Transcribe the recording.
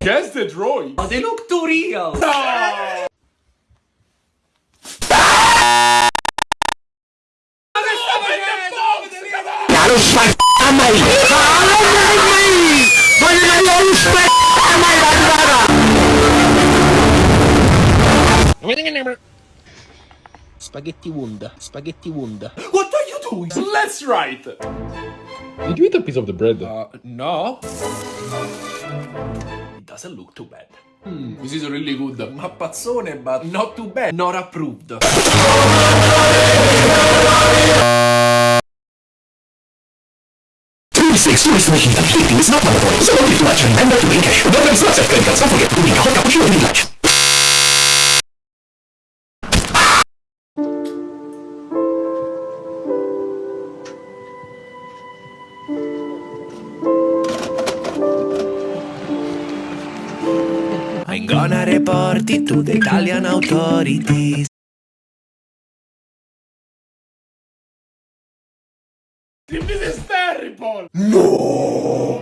Guess the droid. Oh, they look too real. Allo spacca mai! Allo mai! Voglio allo spacca mai la Spaghetti Wunda, spaghetti Wunda. What are you doing? Let's write. Did you eat a piece of the bread? Uh, no. doesn't look too bad. Mm, this is really good. Mappazzone, but not too bad. Not approved. six stories to make you complete things not by the way. So don't be flat and end up doing cash. No, that's not. Don't forget to bring a hot cappuccino in lunch. I'm gonna report it to the Italian authorities. This is terrible. No.